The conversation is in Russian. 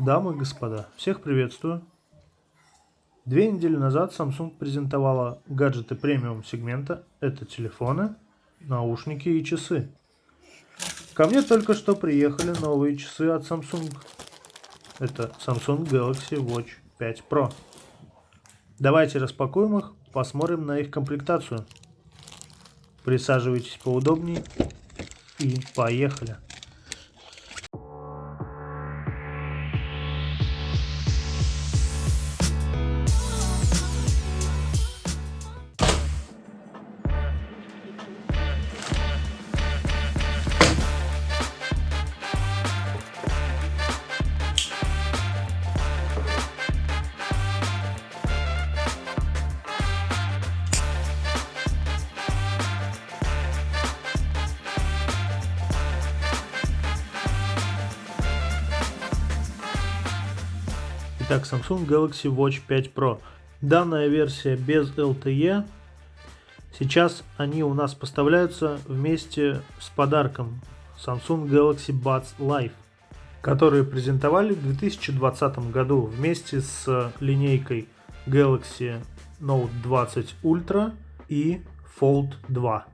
Дамы и господа, всех приветствую. Две недели назад Samsung презентовала гаджеты премиум сегмента. Это телефоны, наушники и часы. Ко мне только что приехали новые часы от Samsung. Это Samsung Galaxy Watch 5 Pro. Давайте распакуем их, посмотрим на их комплектацию. Присаживайтесь поудобнее и поехали. Итак, Samsung Galaxy Watch 5 Pro. Данная версия без LTE. Сейчас они у нас поставляются вместе с подарком Samsung Galaxy Buds Live, которые презентовали в 2020 году вместе с линейкой Galaxy Note 20 Ultra и Fold 2.